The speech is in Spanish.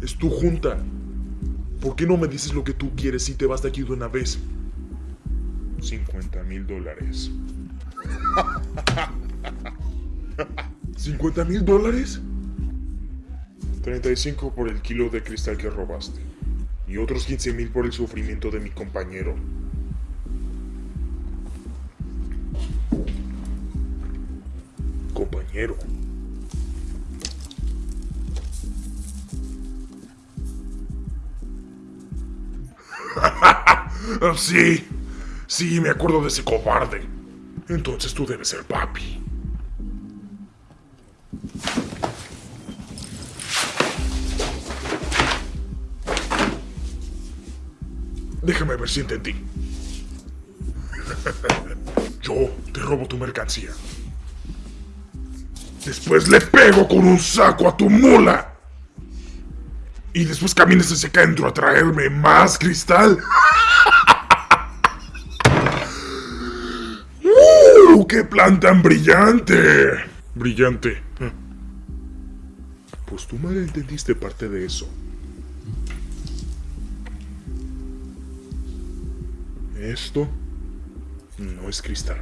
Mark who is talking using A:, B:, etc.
A: Es tu junta. ¿Por qué no me dices lo que tú quieres y te vas de aquí de una vez? 50 mil dólares. ¿50 mil dólares? 35 por el kilo de cristal que robaste. Y otros 15 mil por el sufrimiento de mi compañero. Compañero. Sí, sí, me acuerdo de ese cobarde. Entonces tú debes ser papi. Déjame ver si entendí. Yo te robo tu mercancía. Después le pego con un saco a tu mula. Y después caminas hacia acá adentro a traerme más cristal. ¡Qué plan tan brillante! Brillante. Pues tú mal entendiste parte de eso. Esto no es cristal.